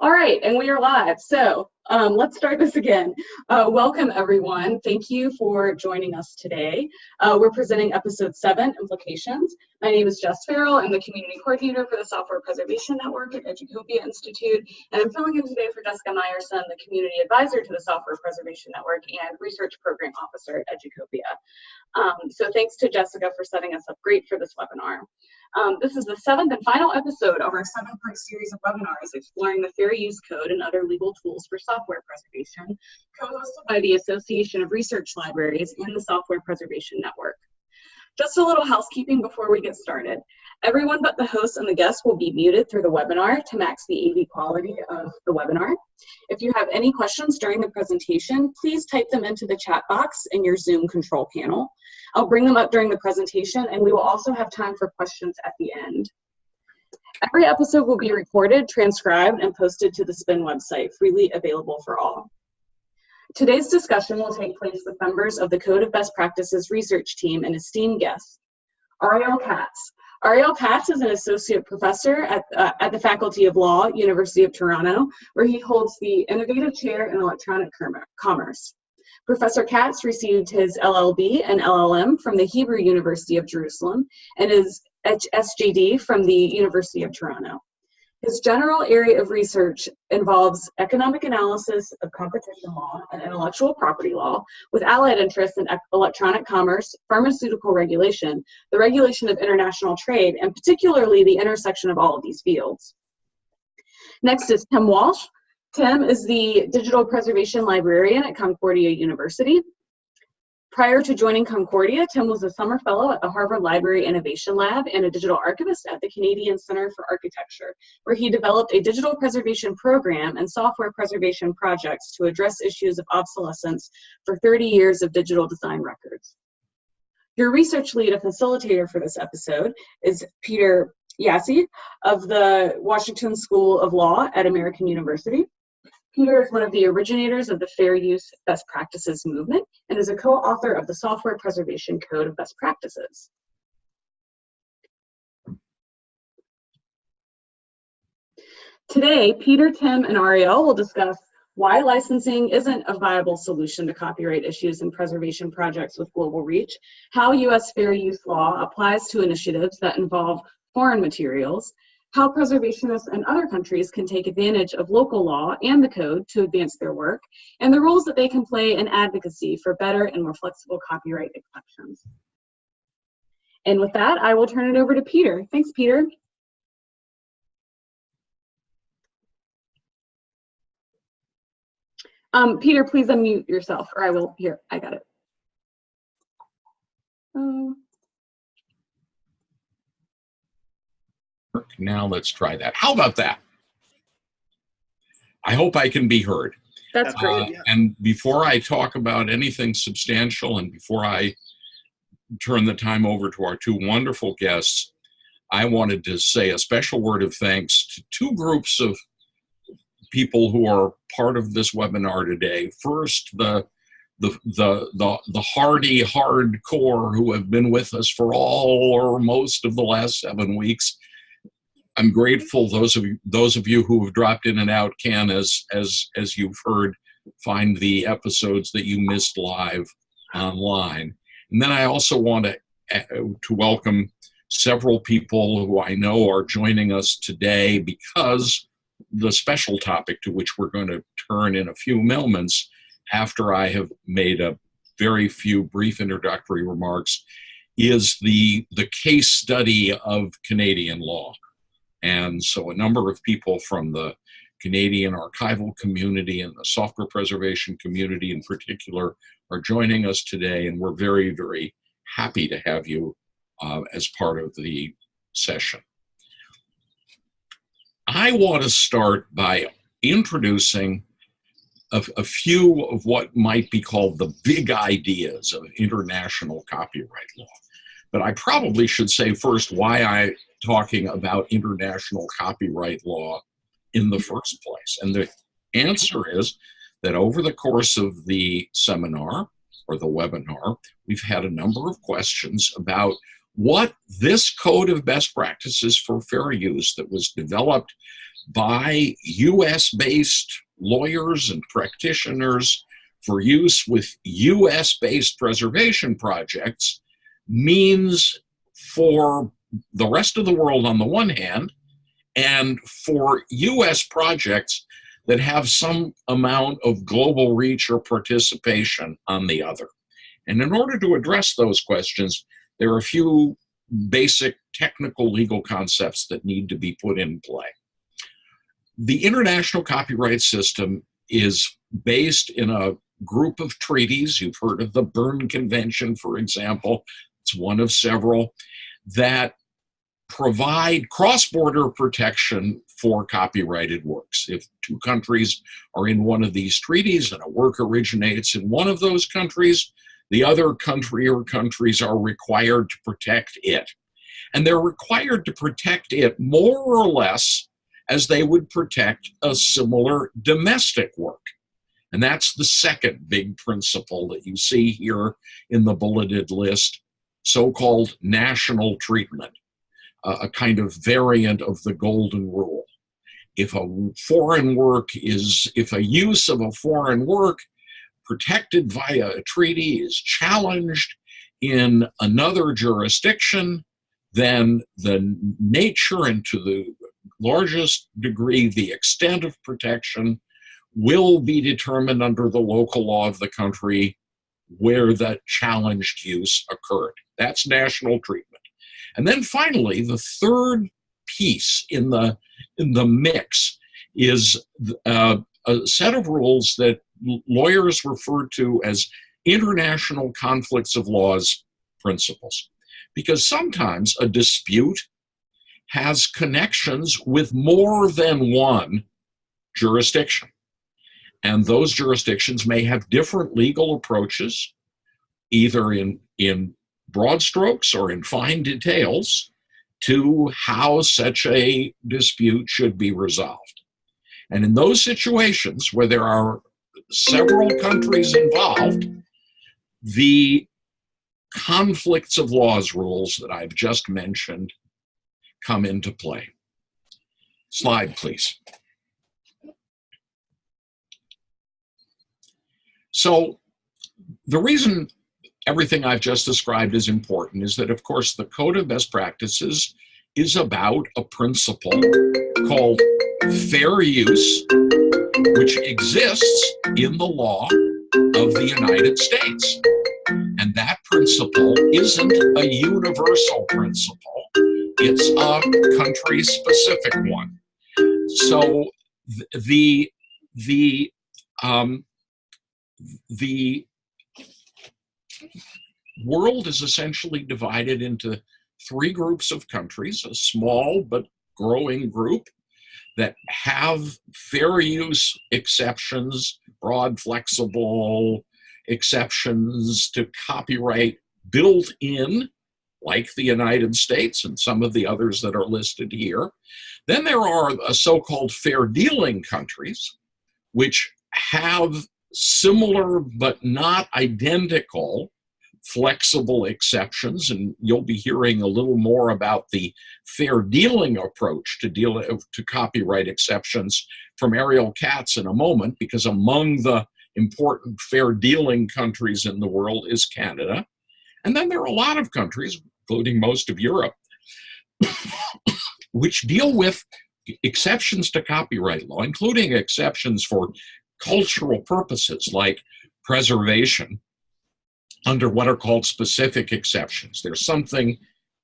All right, and we are live. So um, let's start this again. Uh, welcome, everyone. Thank you for joining us today. Uh, we're presenting episode seven, Implications. My name is Jess Farrell. I'm the community coordinator for the Software Preservation Network at Educopia Institute, and I'm filling in today for Jessica Meyerson, the community advisor to the Software Preservation Network and research program officer at Educopia. Um, so thanks to Jessica for setting us up great for this webinar. Um, this is the seventh and final episode of our seven-part series of webinars exploring the fair use code and other legal tools for software preservation, co-hosted by the Association of Research Libraries and the Software Preservation Network. Just a little housekeeping before we get started. Everyone but the host and the guests will be muted through the webinar to max the AV quality of the webinar. If you have any questions during the presentation, please type them into the chat box in your Zoom control panel. I'll bring them up during the presentation and we will also have time for questions at the end. Every episode will be recorded, transcribed, and posted to the SPIN website, freely available for all. Today's discussion will take place with members of the Code of Best Practices research team and esteemed guests. Ariel Katz. Ariel Katz is an associate professor at, uh, at the Faculty of Law, University of Toronto, where he holds the Innovative Chair in Electronic Commerce. Professor Katz received his LLB and LLM from the Hebrew University of Jerusalem and his SJD from the University of Toronto. His general area of research involves economic analysis of competition law and intellectual property law, with allied interests in electronic commerce, pharmaceutical regulation, the regulation of international trade, and particularly the intersection of all of these fields. Next is Tim Walsh. Tim is the digital preservation librarian at Concordia University. Prior to joining Concordia, Tim was a summer fellow at the Harvard Library Innovation Lab and a digital archivist at the Canadian Centre for Architecture, where he developed a digital preservation program and software preservation projects to address issues of obsolescence for 30 years of digital design records. Your research lead and facilitator for this episode is Peter Jaszi of the Washington School of Law at American University. Peter is one of the originators of the Fair Use Best Practices movement and is a co-author of the Software Preservation Code of Best Practices. Today, Peter, Tim, and Ariel will discuss why licensing isn't a viable solution to copyright issues and preservation projects with global reach, how U.S. fair use law applies to initiatives that involve foreign materials, how preservationists in other countries can take advantage of local law and the code to advance their work, and the roles that they can play in advocacy for better and more flexible copyright exceptions. And with that, I will turn it over to Peter. Thanks, Peter. Um, Peter, please unmute yourself, or I will, here, I got it. Um, Now let's try that. How about that? I hope I can be heard. That's great. Uh, and before I talk about anything substantial and before I turn the time over to our two wonderful guests, I wanted to say a special word of thanks to two groups of people who are part of this webinar today. First, the the the the, the hardy hardcore who have been with us for all or most of the last seven weeks I'm grateful those of you those of you who have dropped in and out can as as as you've heard find the episodes that you missed live online. And then I also want to uh, to welcome several people who I know are joining us today because the special topic to which we're going to turn in a few moments after I have made a very few brief introductory remarks is the the case study of Canadian law. And so a number of people from the Canadian archival community and the software preservation community in particular are joining us today, and we're very, very happy to have you uh, as part of the session. I want to start by introducing a, a, few of what might be called the big ideas of international copyright law. But I probably should say first why I talking about international copyright law in the mm-hmm. first place? And the answer is that over the course of the seminar or the webinar, we've had a number of questions about what this code of best practices for fair use that was developed by US based lawyers and practitioners for use with US based preservation projects means for the rest of the world on the one hand, and for US projects that have some amount of global reach or participation on the other. And in order to address those questions, there are a few basic technical legal concepts that need to be put in play. The international copyright system is based in a group of treaties. You've heard of the Berne Convention, for example. It's one of several that provide cross-border protection for copyrighted works. If two countries are in one of these treaties and a work originates in one of those countries, the other country or countries are required to protect it. And they're required to protect it more or less as they would protect a similar domestic work. And that's the second big principle that you see here in the bulleted list, so-called national treatment, a kind of variant of the golden rule. If a foreign work is, if a use of a foreign work protected via a treaty is challenged in another jurisdiction, then the nature and to the largest degree the extent of protection will be determined under the local law of the country where that challenged use occurred. That's national treatment. And then finally, the third piece in the, in the mix is uh, a set of rules that lawyers refer to as international conflicts of laws principles. Because sometimes a dispute has connections with more than one jurisdiction. And those jurisdictions may have different legal approaches, either in, in broad strokes or in fine details, to how such a dispute should be resolved. And in those situations where there are several countries involved, the conflicts of laws rules that I've just mentioned come into play. Slide, please. So the reason everything I've just described is important is that, of course, the Code of Best Practices is about a principle called fair use, which exists in the law of the United States. And that principle isn't a universal principle, it's a country specific one. So the, the, um, the world is essentially divided into three groups of countries, a small but growing group that have fair use exceptions, broad, flexible exceptions to copyright built in, like the United States and some of the others that are listed here. Then there are so-called fair dealing countries, which have similar but not identical flexible exceptions, and you'll be hearing a little more about the fair dealing approach to deal to copyright exceptions from Ariel Katz in a moment, because among the important fair dealing countries in the world is Canada. And then there are a lot of countries, including most of Europe, which deal with exceptions to copyright law, including exceptions for cultural purposes like preservation under what are called specific exceptions. There's something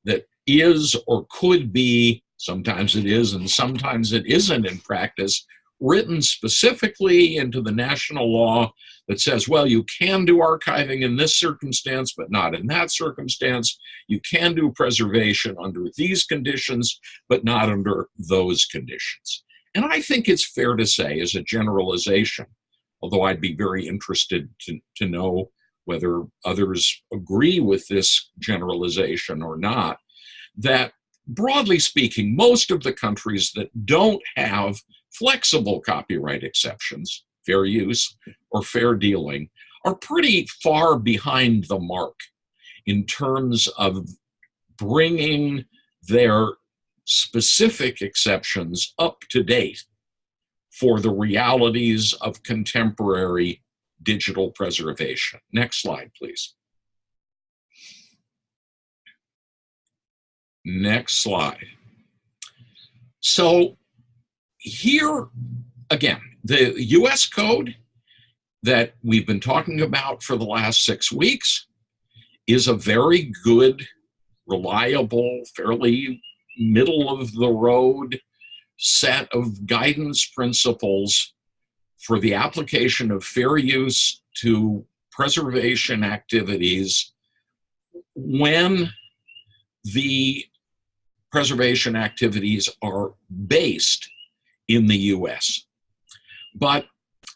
that is or could be, sometimes it is and sometimes it isn't in practice, written specifically into the national law that says, well, you can do archiving in this circumstance, but not in that circumstance. You can do preservation under these conditions, but not under those conditions. And I think it's fair to say as a generalization, although I'd be very interested to, to know whether others agree with this generalization or not, that broadly speaking, most of the countries that don't have flexible copyright exceptions, fair use or fair dealing, are pretty far behind the mark in terms of bringing their specific exceptions up to date for the realities of contemporary digital preservation. Next slide, please. Next slide. So here, again, the US code that we've been talking about for the last six weeks is a very good, reliable, fairly middle of the road set of guidance principles for the application of fair use to preservation activities when the preservation activities are based in the US. But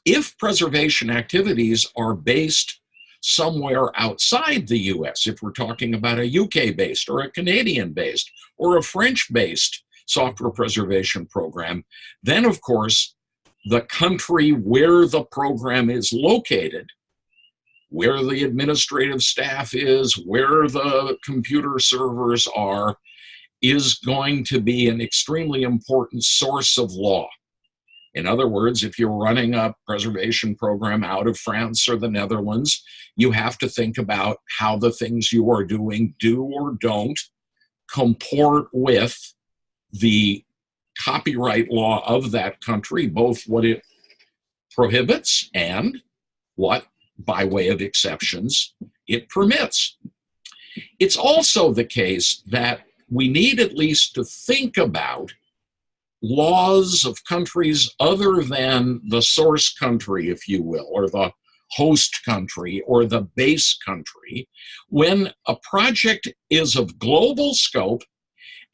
if preservation activities are based somewhere outside the US, if we're talking about a UK based or a Canadian based or a French based software preservation program, then of course the country where the program is located, where the administrative staff is, where the computer servers are, is going to be an extremely important source of law. In other words, if you're running a preservation program out of France or the Netherlands, you have to think about how the things you are doing do or don't comport with the copyright law of that country, both what it prohibits and what, by way of exceptions, it permits. It's also the case that we need at least to think about laws of countries other than the source country, if you will, or the host country or the base country, when a project is of global scope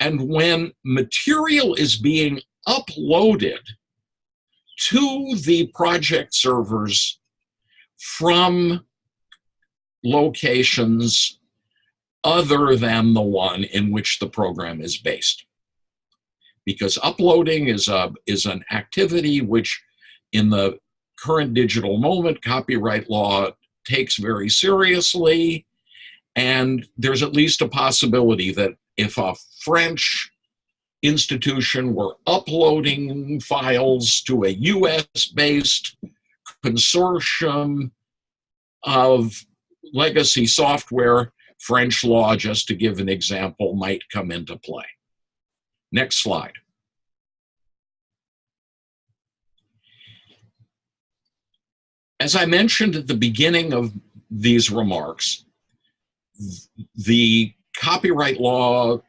and when material is being uploaded to the project servers from locations other than the one in which the program is based because uploading is a is an activity which in the current digital moment copyright law takes very seriously. And there's at least a possibility that if a french institution were uploading files to a us based consortium of legacy software french law just to give an example might come into play Next slide. As I mentioned at the beginning of these remarks, the copyright law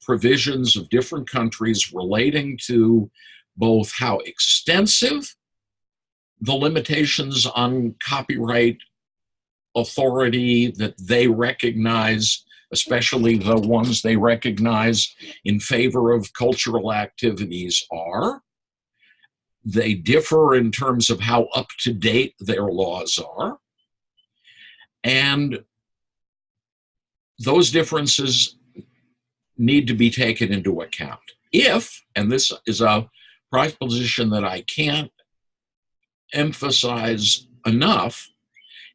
provisions of different countries relating to both how extensive the limitations on copyright authority that they recognize especially the ones they recognize in favor of cultural activities are. They differ in terms of how up to date their laws are. And those differences need to be taken into account. If, and this is a proposition that I can't emphasize enough,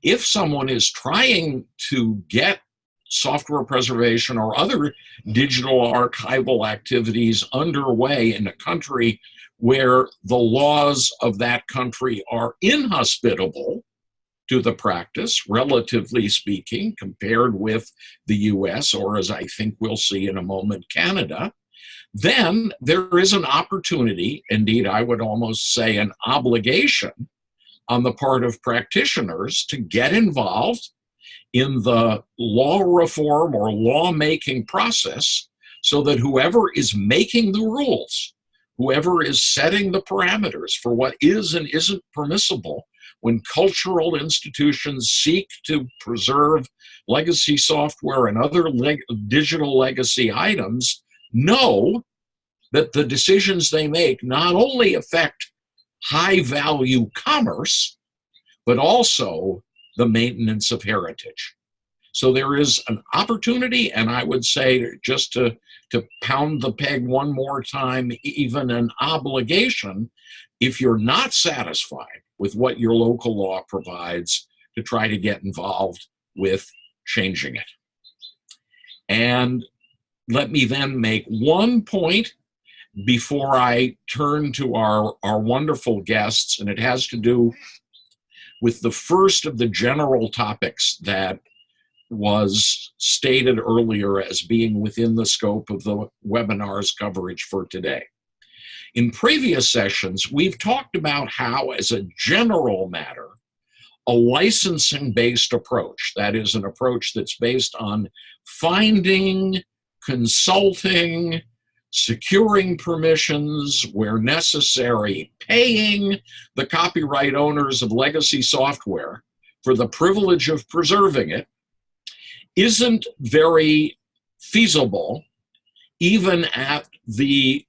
if someone is trying to get software preservation or other digital archival activities underway in a country where the laws of that country are inhospitable to the practice, relatively speaking, compared with the US, or as I think we'll see in a moment, Canada, then there is an opportunity, indeed, I would almost say an obligation on the part of practitioners to get involved in the law reform or lawmaking process so that whoever is making the rules, whoever is setting the parameters for what is and isn't permissible when cultural institutions seek to preserve legacy software and other leg digital legacy items know that the decisions they make not only affect high value commerce, but also the maintenance of heritage. So there is an opportunity, and I would say just to, to pound the peg one more time, even an obligation, if you're not satisfied with what your local law provides, to try to get involved with changing it. And let me then make one point before I turn to our, our wonderful guests, and it has to do with the first of the general topics that was stated earlier as being within the scope of the webinar's coverage for today. In previous sessions, we've talked about how, as a general matter, a licensing-based approach, that is an approach that's based on finding, consulting, securing permissions where necessary, paying the copyright owners of legacy software for the privilege of preserving it, isn't very feasible even at the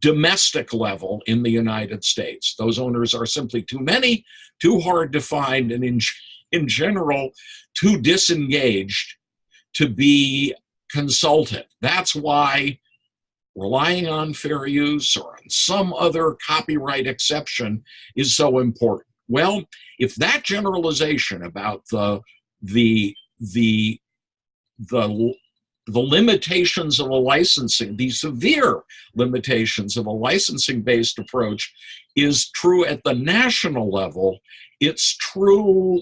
domestic level in the United States. Those owners are simply too many, too hard to find, and in, in general, too disengaged to be consulted. That's why relying on fair use or on some other copyright exception is so important. Well, if that generalization about the, the, the the the limitations of a licensing, the severe limitations of a licensing-based approach is true at the national level, it's true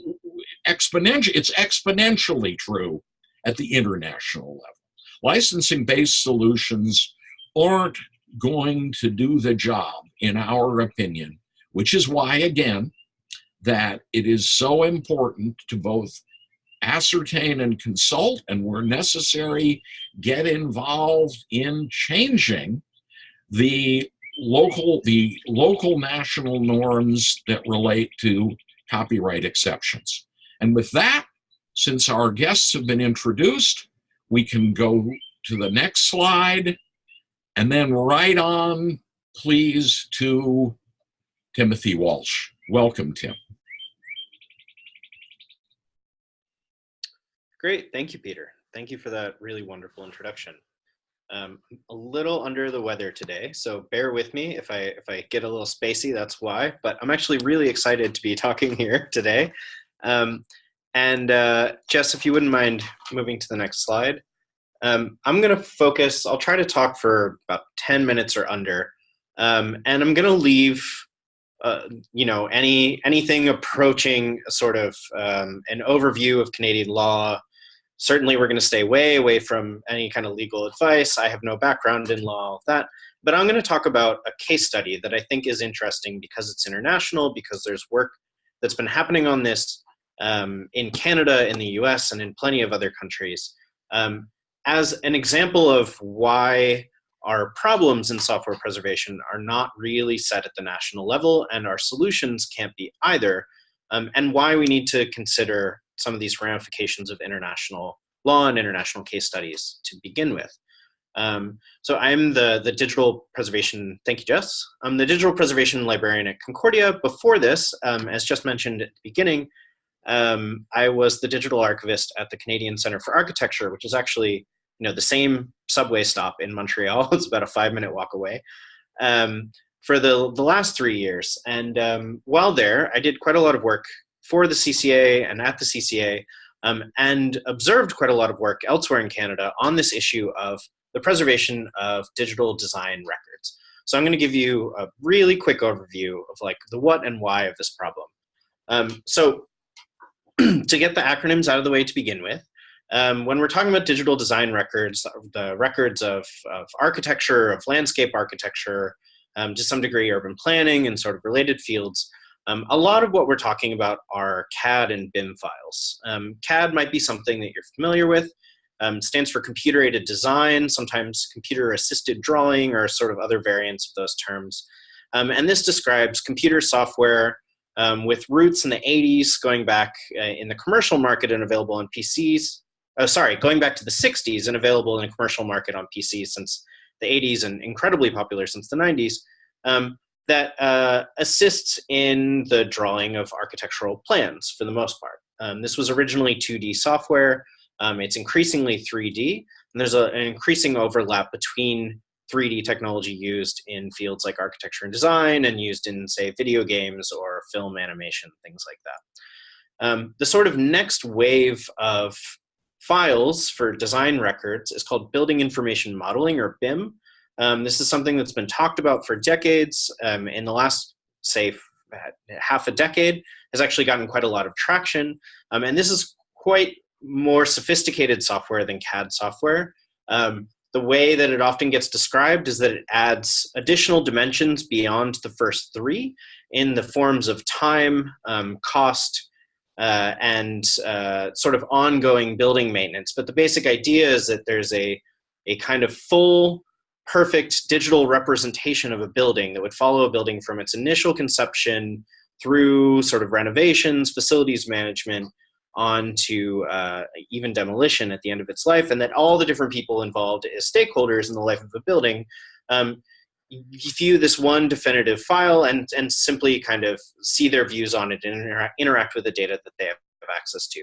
exponentially, it's exponentially true at the international level. Licensing-based solutions aren't going to do the job, in our opinion, which is why, again, that it is so important to both ascertain and consult, and where necessary, get involved in changing the local, the local national norms that relate to copyright exceptions. And with that, since our guests have been introduced, we can go to the next slide and then right on, please, to Timothy Walsh. Welcome, Tim. Great, thank you, Peter. Thank you for that really wonderful introduction. Um, a little under the weather today, so bear with me if I if I get a little spacey. That's why. But I'm actually really excited to be talking here today. Um, and uh, Jess, if you wouldn't mind moving to the next slide, um, I'm going to focus. I'll try to talk for about 10 minutes or under, um, and I'm going to leave. Uh, you know, any anything approaching a sort of um, an overview of Canadian law, certainly we're going to stay way away from any kind of legal advice. I have no background in law, all that. But I'm going to talk about a case study that I think is interesting because it's international, because there's work that's been happening on this um, in Canada, in the US, and in plenty of other countries. Um, as an example of why our problems in software preservation are not really set at the national level and our solutions can't be either, um, and why we need to consider some of these ramifications of international law and international case studies to begin with. Um, so I'm the, the digital preservation, thank you Jess, I'm the digital preservation librarian at Concordia. Before this, um, as just mentioned at the beginning, um, I was the digital archivist at the Canadian Center for Architecture, which is actually you know, the same subway stop in Montreal. it's about a five minute walk away. Um, for the, the last three years. And um, while there, I did quite a lot of work for the CCA and at the CCA um, and observed quite a lot of work elsewhere in Canada on this issue of the preservation of digital design records. So I'm going to give you a really quick overview of like the what and why of this problem. Um, so to get the acronyms out of the way to begin with, um, when we're talking about digital design records, the records of, of architecture, of landscape architecture, um, to some degree urban planning and sort of related fields, um, a lot of what we're talking about are CAD and BIM files. Um, CAD might be something that you're familiar with. Um, stands for computer aided design, sometimes computer assisted drawing or sort of other variants of those terms. Um, and this describes computer software with roots in the 80s going back uh, in the commercial market and available on PCs. Oh, sorry, going back to the 60s and available in a commercial market on PCs since the 80s and incredibly popular since the 90s. Um, that uh, assists in the drawing of architectural plans for the most part. Um, this was originally 2D software. Um, it's increasingly 3D, and there's a, an increasing overlap between 3D technology used in fields like architecture and design and used in, say, video games or film animation, things like that. Um, the sort of next wave of files for design records is called Building Information Modeling, or BIM. Um, this is something that's been talked about for decades. Um, in the last, say, half a decade, has actually gotten quite a lot of traction. Um, and this is quite more sophisticated software than CAD software. Um, the way that it often gets described is that it adds additional dimensions beyond the first three in the forms of time, um, cost, uh, and uh, sort of ongoing building maintenance. But the basic idea is that there's a, a kind of full, perfect digital representation of a building that would follow a building from its initial conception through sort of renovations, facilities management, on to uh, even demolition at the end of its life, and that all the different people involved as stakeholders in the life of a building um, view this one definitive file and, and simply kind of see their views on it and intera interact with the data that they have access to.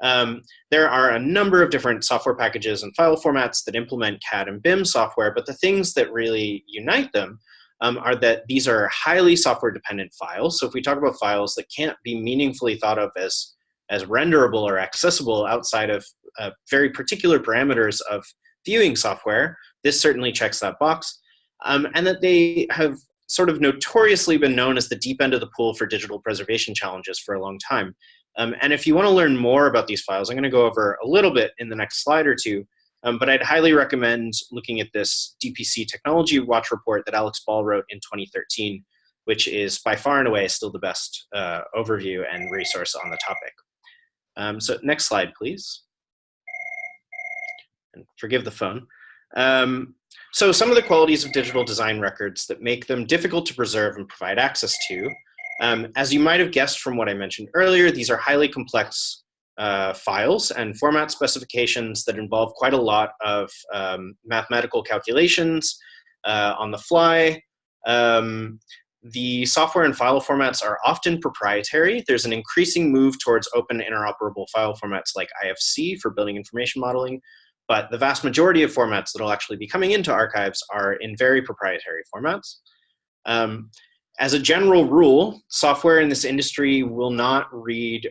Um, there are a number of different software packages and file formats that implement CAD and BIM software, but the things that really unite them um, are that these are highly software dependent files. So if we talk about files that can't be meaningfully thought of as as renderable or accessible outside of uh, very particular parameters of viewing software, this certainly checks that box. Um, and that they have sort of notoriously been known as the deep end of the pool for digital preservation challenges for a long time. Um, and if you want to learn more about these files, I'm going to go over a little bit in the next slide or two, um, but I'd highly recommend looking at this DPC Technology Watch report that Alex Ball wrote in 2013, which is by far and away still the best uh, overview and resource on the topic. Um, so next slide, please. And forgive the phone. Um, so some of the qualities of digital design records that make them difficult to preserve and provide access to. Um, as you might have guessed from what I mentioned earlier, these are highly complex uh, files and format specifications that involve quite a lot of um, mathematical calculations uh, on the fly. Um, the software and file formats are often proprietary. There's an increasing move towards open interoperable file formats like IFC for building information modeling, but the vast majority of formats that will actually be coming into archives are in very proprietary formats. Um, as a general rule, software in this industry will not read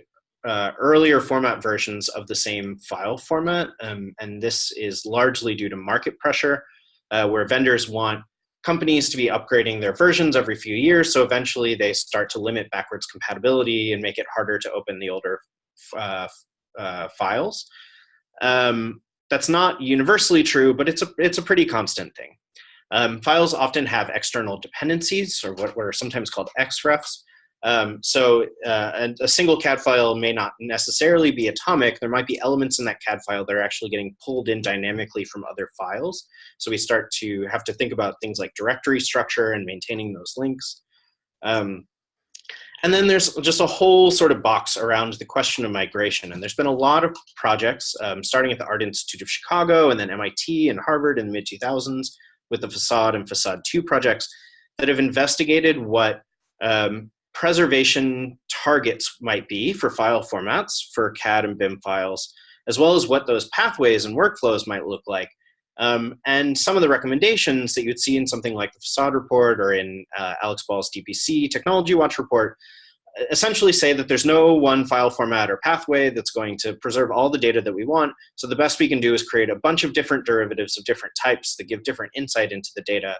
uh, earlier format versions of the same file format, um, and this is largely due to market pressure, uh, where vendors want companies to be upgrading their versions every few years. So eventually they start to limit backwards compatibility and make it harder to open the older uh, uh, files. Um, that's not universally true, but it's a, it's a pretty constant thing. Um, files often have external dependencies or what, are sometimes called XREFs. Um, so uh, a, a, single CAD file may not necessarily be atomic. There might be elements in that CAD file that are actually getting pulled in dynamically from other files. So we start to have to think about things like directory structure and maintaining those links. Um, and then there's just a whole sort of box around the question of migration. And there's been a lot of projects, um, starting at the Art Institute of Chicago and then MIT and Harvard in the mid 2000s with the Facade and Facade 2 projects that have investigated what um, preservation targets might be for file formats for CAD and BIM files, as well as what those pathways and workflows might look like. Um, and some of the recommendations that you'd see in something like the facade report or in uh, Alex Ball's DPC Technology Watch report essentially say that there's no one file format or pathway that's going to preserve all the data that we want. So the best we can do is create a bunch of different derivatives of different types that give different insight into the data.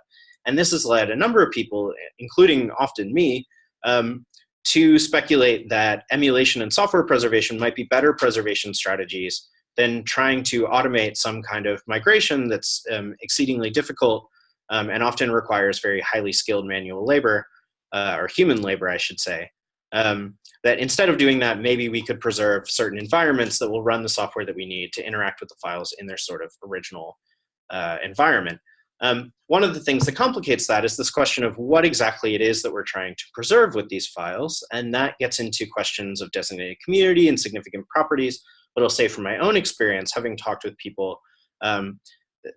And this has led a number of people, including often me, um, to speculate that emulation and software preservation might be better preservation strategies than trying to automate some kind of migration that's um, exceedingly difficult um, and often requires very highly skilled manual labor, uh, or human labor, I should say. Um, that instead of doing that, maybe we could preserve certain environments that will run the software that we need to interact with the files in their sort of original uh, environment. Um, one of the things that complicates that is this question of what exactly it is that we're trying to preserve with these files, and that gets into questions of designated community and significant properties. But I'll say from my own experience, having talked with people, um,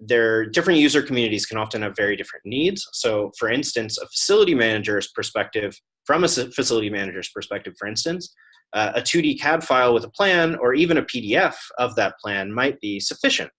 their different user communities can often have very different needs. So for instance, a facility manager's perspective, from a facility manager's perspective, for instance, uh, a 2D CAD file with a plan or even a PDF of that plan might be sufficient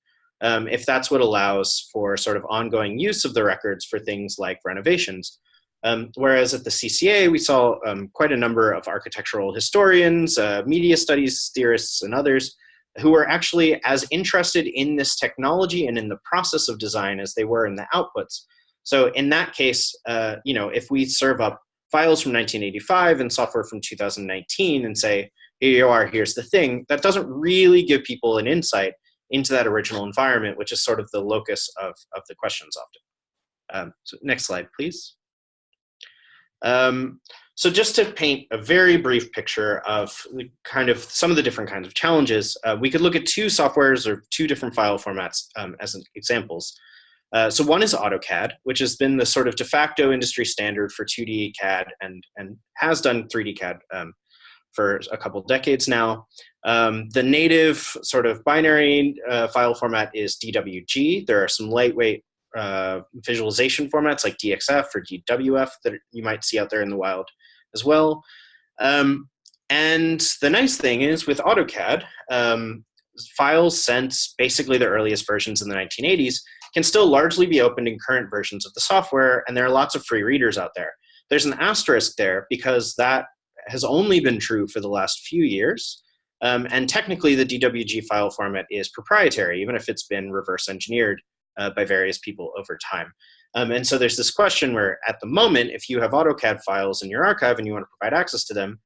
um, if that's what allows for sort of ongoing use of the records for things like renovations. Um, whereas at the CCA, we saw um, quite a number of architectural historians, uh, media studies theorists, and others who were actually as interested in this technology and in the process of design as they were in the outputs. So in that case, uh, you know, if we serve up files from 1985 and software from 2019 and say, here you are, here's the thing, that doesn't really give people an insight into that original environment, which is sort of the locus of, of the questions often. Um, so next slide, please. Um, so just to paint a very brief picture of kind of some of the different kinds of challenges, uh, we could look at two softwares or two different file formats um, as examples. Uh, so one is AutoCAD, which has been the sort of de facto industry standard for 2D CAD and, and has done 3D CAD um, for a couple decades now. Um, the native sort of binary uh, file format is DWG. There are some lightweight uh, visualization formats like DXF or DWF that you might see out there in the wild as well. Um, and the nice thing is with AutoCAD, um, files since basically the earliest versions in the 1980s can still largely be opened in current versions of the software, and there are lots of free readers out there. There's an asterisk there because that has only been true for the last few years. Um, and technically, the DWG file format is proprietary, even if it's been reverse engineered uh, by various people over time. Um, and so there's this question where, at the moment, if you have AutoCAD files in your archive and you want to provide access to them,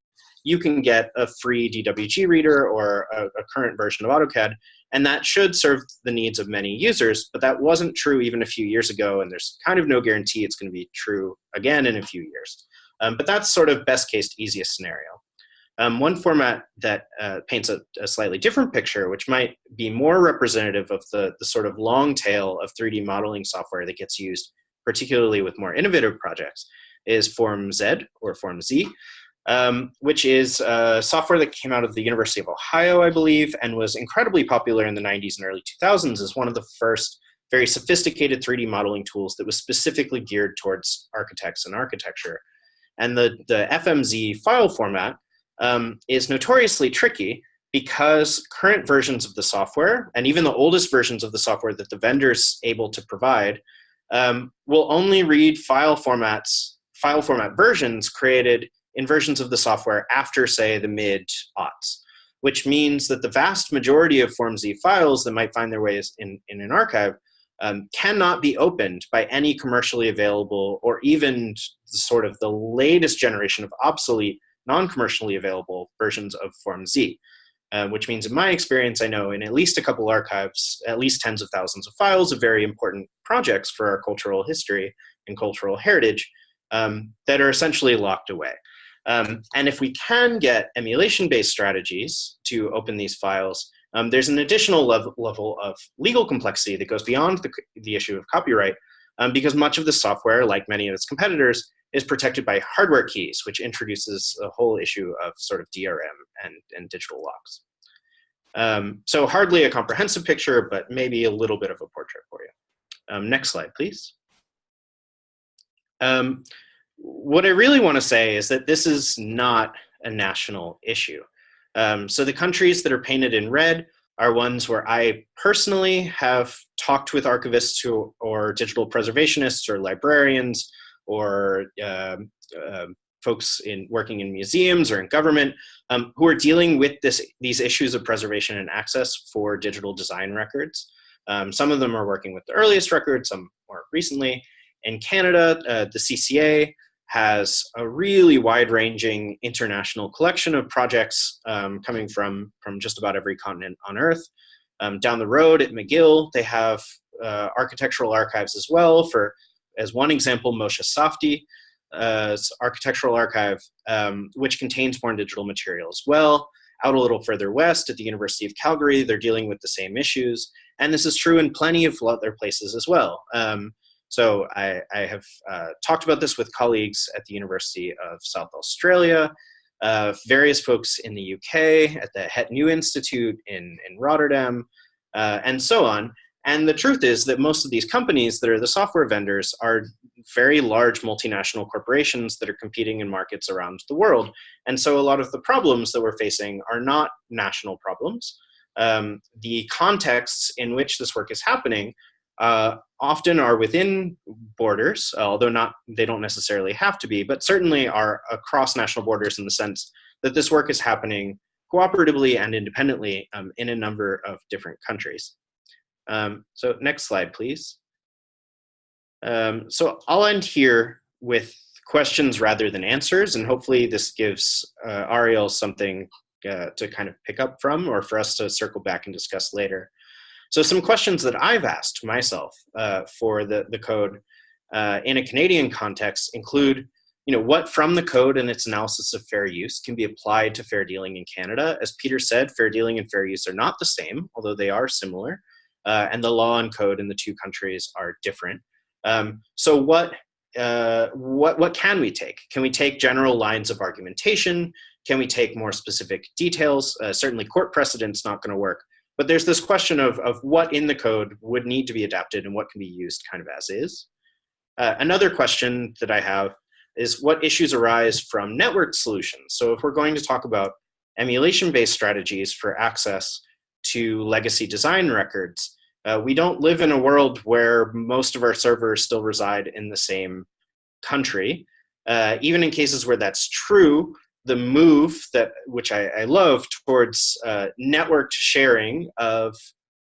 you can get a free DWG reader or a, a current version of AutoCAD, and that should serve the needs of many users, but that wasn't true even a few years ago, and there's kind of no guarantee it's going to be true again in a few years. Um, but that's sort of best case, easiest scenario. Um, one format that uh, paints a, a, slightly different picture, which might be more representative of the, the sort of long tail of 3D modeling software that gets used, particularly with more innovative projects, is Form Z or Form Z, um, which is uh, software that came out of the University of Ohio, I believe, and was incredibly popular in the 90s and early 2000s as one of the first very sophisticated 3D modeling tools that was specifically geared towards architects and architecture. And the, the FMZ file format um, is notoriously tricky because current versions of the software, and even the oldest versions of the software that the vendor's able to provide, um, will only read file formats, file format versions created in versions of the software after, say, the mid-aughts, which means that the vast majority of FormZ files that might find their ways in, in an archive um, cannot be opened by any commercially available or even sort of the latest generation of obsolete non-commercially available versions of Form Z, uh, which means in my experience, I know in at least a couple archives, at least tens of thousands of files of very important projects for our cultural history and cultural heritage um, that are essentially locked away. Um, and if we can get emulation-based strategies to open these files, um, there's an additional level, level of legal complexity that goes beyond the, the issue of copyright um, because much of the software, like many of its competitors, is protected by hardware keys, which introduces a whole issue of sort of DRM and, and digital locks. Um, so hardly a comprehensive picture, but maybe a little bit of a portrait for you. Um, next slide, please. Um, what I really want to say is that this is not a national issue. Um, so the countries that are painted in red are ones where I personally have talked with archivists who, or digital preservationists or librarians or um, uh, folks in working in museums or in government um, who are dealing with this, these issues of preservation and access for digital design records. Um, some of them are working with the earliest records, some more recently. In Canada, uh, the CCA has a really wide-ranging international collection of projects um, coming from, from just about every continent on Earth. Um, down the road at McGill, they have uh, architectural archives as well for as one example, Moshe Safdie, uh, architectural archive, um, which contains born digital material as well. Out a little further west at the University of Calgary, they're dealing with the same issues. And this is true in plenty of other places as well. Um, so I, I have uh, talked about this with colleagues at the University of South Australia, uh, various folks in the UK, at the Het Nieuwe Institute in, in Rotterdam, uh, and so on. And the truth is that most of these companies that are the software vendors are very large multinational corporations that are competing in markets around the world. And so a lot of the problems that we're facing are not national problems. Um, the contexts in which this work is happening uh, often are within borders, although not they don't necessarily have to be, but certainly are across national borders in the sense that this work is happening cooperatively and independently um, in a number of different countries. Um, so next slide, please. Um, so I'll end here with questions rather than answers, and hopefully this gives uh, Ariel something uh, to kind of pick up from or for us to circle back and discuss later. So some questions that I've asked myself uh, for the, the code uh, in a Canadian context include, you know, what from the code and its analysis of fair use can be applied to fair dealing in Canada. As Peter said, fair dealing and fair use are not the same, although they are similar, uh, and the law and code in the two countries are different. Um, so what, uh, what, what can we take? Can we take general lines of argumentation? Can we take more specific details? Uh, certainly court precedent's not gonna work, but there's this question of, of what in the code would need to be adapted and what can be used kind of as is. Uh, another question that I have is what issues arise from network solutions? So if we're going to talk about emulation-based strategies for access to legacy design records, uh, we don't live in a world where most of our servers still reside in the same country. Uh, even in cases where that's true, the move that which I, I love towards uh, networked sharing of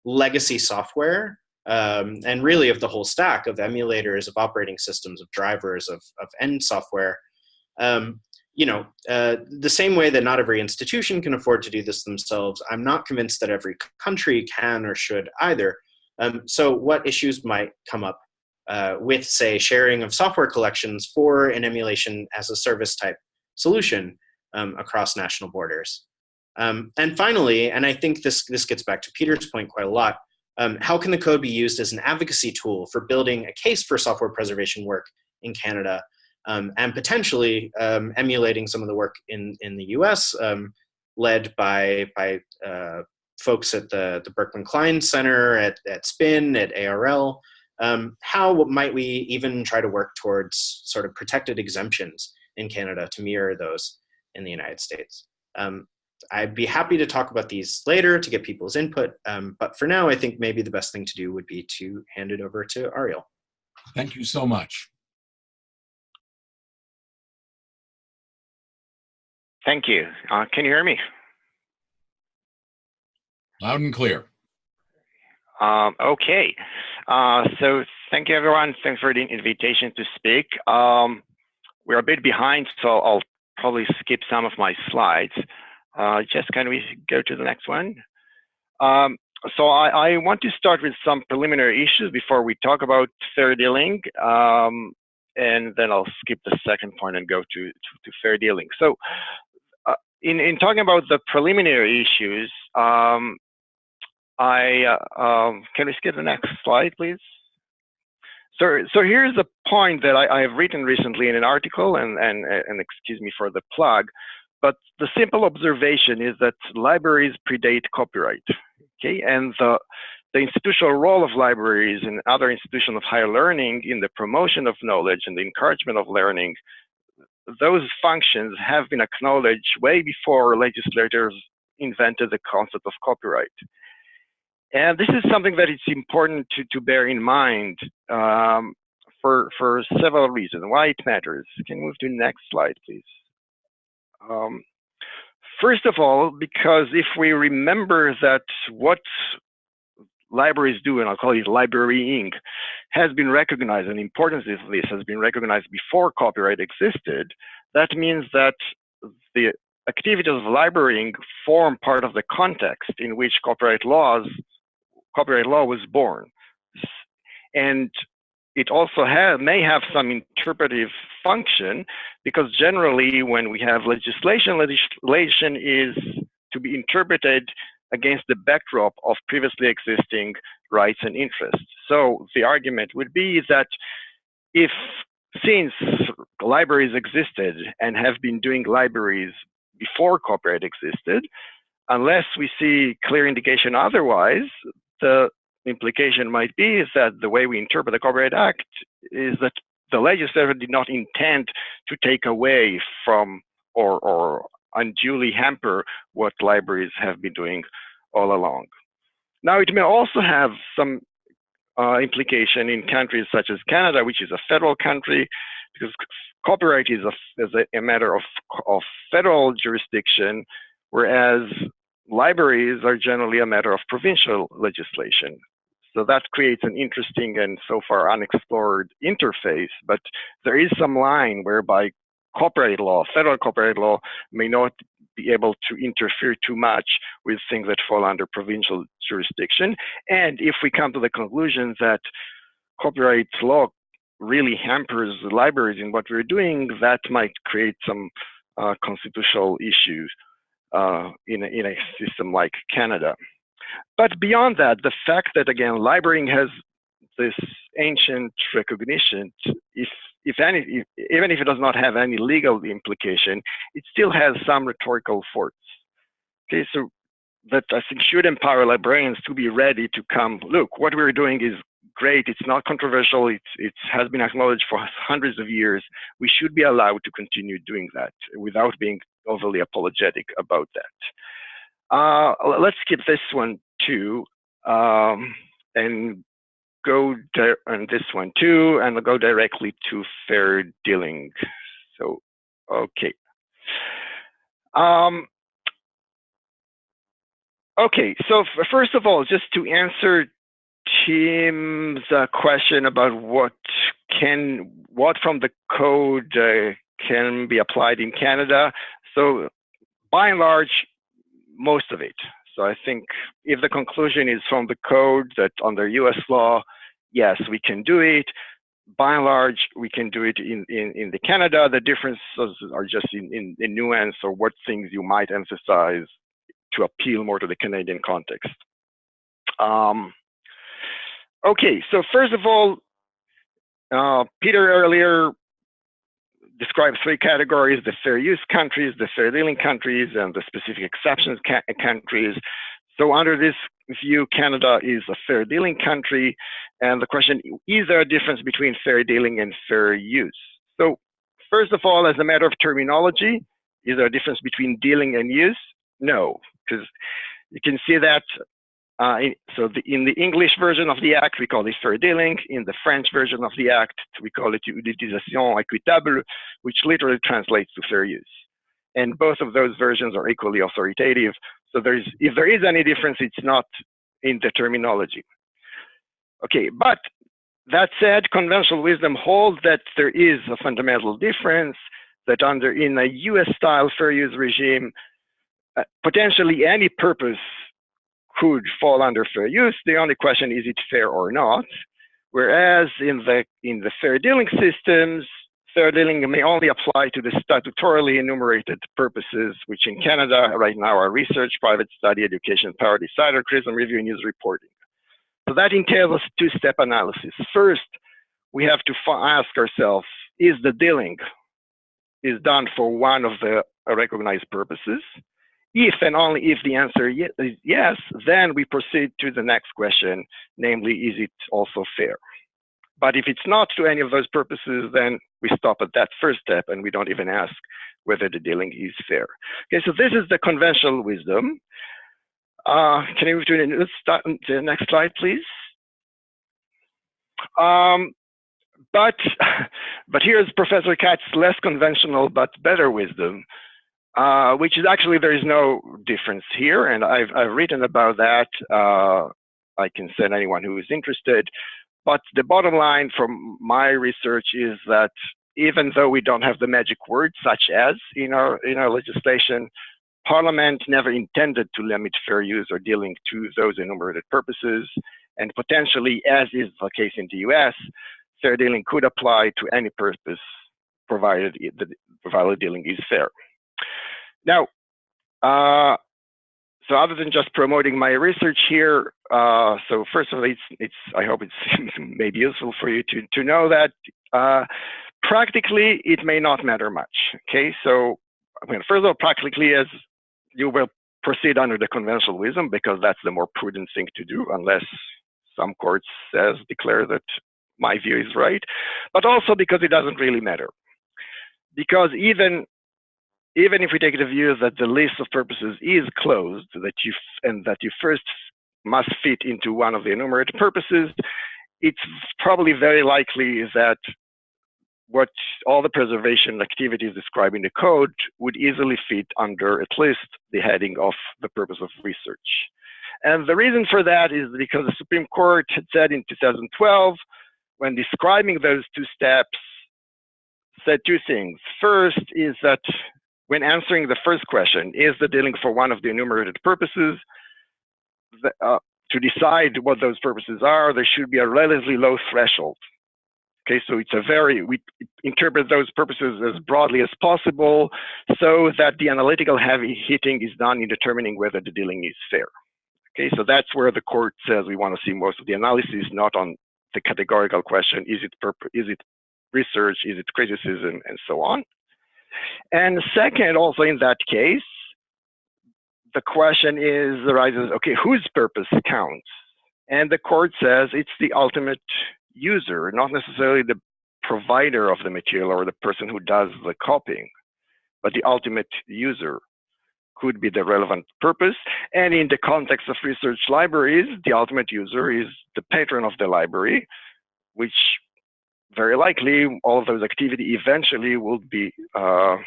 legacy software um, and really of the whole stack of emulators, of operating systems, of drivers, of, of end software. Um, you know, uh, the same way that not every institution can afford to do this themselves, I'm not convinced that every country can or should either. Um, so what issues might come up uh, with, say, sharing of software collections for an emulation as a service type solution um, across national borders? Um, and finally, and I think this, this gets back to Peter's point quite a lot, um, how can the code be used as an advocacy tool for building a case for software preservation work in Canada um, and potentially um, emulating some of the work in, in the US um, led by, by uh, folks at the, the Berkman Klein Center, at, at SPIN, at ARL. Um, how might we even try to work towards sort of protected exemptions in Canada to mirror those in the United States? Um, I'd be happy to talk about these later to get people's input, um, but for now, I think maybe the best thing to do would be to hand it over to Ariel. Thank you so much. Thank you. Uh, can you hear me? Loud and clear. Um, okay. Uh, so thank you, everyone. Thanks for the invitation to speak. Um, we're a bit behind, so I'll probably skip some of my slides. Uh, just can we go to the next one? Um, so I, I, want to start with some preliminary issues before we talk about fair dealing, um, and then I'll skip the second point and go to, to, to fair dealing. So uh, in, in talking about the preliminary issues, um, I uh, um, can we skip the next slide, please? So, so here's a point that I, I have written recently in an article, and, and, and excuse me for the plug, but the simple observation is that libraries predate copyright, okay? And the, the institutional role of libraries and other institutions of higher learning in the promotion of knowledge and the encouragement of learning, those functions have been acknowledged way before legislators invented the concept of copyright. And this is something that it's important to, to bear in mind um, for, for several reasons, why it matters. Can you move to the next slide, please? Um, first of all, because if we remember that what libraries do, and I'll call it librarying, has been recognized, and the importance of this has been recognized before copyright existed, that means that the activities of librarying form part of the context in which copyright laws copyright law was born. And it also have, may have some interpretive function because generally when we have legislation, legislation is to be interpreted against the backdrop of previously existing rights and interests. So the argument would be that if since libraries existed and have been doing libraries before copyright existed, unless we see clear indication otherwise, the implication might be is that the way we interpret the Copyright Act is that the legislature did not intend to take away from or, or unduly hamper what libraries have been doing all along. Now, it may also have some uh, implication in countries such as Canada, which is a federal country, because copyright is a, is a, a matter of, of federal jurisdiction, whereas libraries are generally a matter of provincial legislation. So that creates an interesting and so far unexplored interface, but there is some line whereby copyright law, federal copyright law, may not be able to interfere too much with things that fall under provincial jurisdiction. And if we come to the conclusion that copyright law really hampers libraries in what we're doing, that might create some uh, constitutional issues uh, in, a, in a system like Canada. But beyond that, the fact that again, librarying has this ancient recognition, if if any, if, even if it does not have any legal implication, it still has some rhetorical force. Okay, so that I think should empower librarians to be ready to come. Look, what we're doing is great. It's not controversial. It's it has been acknowledged for hundreds of years. We should be allowed to continue doing that without being overly apologetic about that. Uh, let's skip this one too, um, and go on this one too, and go directly to fair dealing. So, okay. Um, okay, so first of all, just to answer Uh, question about what can, what from the code uh, can be applied in Canada. So by and large, most of it. So I think if the conclusion is from the code that under US law, yes, we can do it. By and large, we can do it in, in, in the Canada. The differences are just in, in, in nuance or what things you might emphasize to appeal more to the Canadian context. Um, okay, so first of all, uh, Peter earlier describes three categories, the fair use countries, the fair dealing countries, and the specific exceptions countries. So under this view, Canada is a fair dealing country. And the question, is there a difference between fair dealing and fair use? So first of all, as a matter of terminology, is there a difference between dealing and use? No, because you can see that uh, so the, in the English version of the Act, we call it fair dealing. In the French version of the Act, we call it utilisation équitable, which literally translates to fair use. And both of those versions are equally authoritative. So there's, if there is any difference, it's not in the terminology. Okay, but that said, conventional wisdom holds that there is a fundamental difference that under in a US style fair use regime, uh, potentially any purpose could fall under fair use. The only question is it fair or not? Whereas in the in the fair dealing systems, fair dealing may only apply to the statutorily enumerated purposes, which in Canada right now are research, private study, education, parody satire, criticism review, and news reporting. So that entails a two-step analysis. First, we have to ask ourselves, is the dealing is done for one of the recognized purposes? If and only if the answer is yes, then we proceed to the next question, namely, is it also fair? But if it's not to any of those purposes, then we stop at that first step and we don't even ask whether the dealing is fair. Okay, so this is the conventional wisdom. Uh, can you move to the, next slide, please? Um, but, but here's Professor Katz's less conventional but better wisdom. Uh, which is actually there is no difference here, and I've, I've written about that. Uh, I can send anyone who is interested. But the bottom line from my research is that even though we don't have the magic word, such as in our in our legislation, Parliament never intended to limit fair use or dealing to those enumerated purposes, and potentially, as is the case in the U.S., fair dealing could apply to any purpose, provided the provided dealing is fair. Now, uh, so other than just promoting my research here, uh, so first of all, it's, it's I hope it's maybe useful for you to, to know that uh, practically it may not matter much. Okay, so I mean, first of all, practically as you will proceed under the conventional wisdom because that's the more prudent thing to do unless some court says declare that my view is right, but also because it doesn't really matter. Because even even if we take the view that the list of purposes is closed, that you and that you first must fit into one of the enumerated purposes, it's probably very likely that what all the preservation activities described in the code would easily fit under at least the heading of the purpose of research. And the reason for that is because the Supreme Court had said in 2012, when describing those two steps, said two things. First is that when answering the first question, is the dealing for one of the enumerated purposes, the, uh, to decide what those purposes are, there should be a relatively low threshold. Okay, so it's a very, we interpret those purposes as broadly as possible so that the analytical heavy hitting is done in determining whether the dealing is fair. Okay, so that's where the court says we want to see most of the analysis, not on the categorical question, is it, is it research, is it criticism, and so on. And second, also in that case, the question is arises, okay, whose purpose counts? And the court says it's the ultimate user, not necessarily the provider of the material or the person who does the copying, but the ultimate user could be the relevant purpose. And in the context of research libraries, the ultimate user is the patron of the library, which very likely all of those activity eventually would be uh,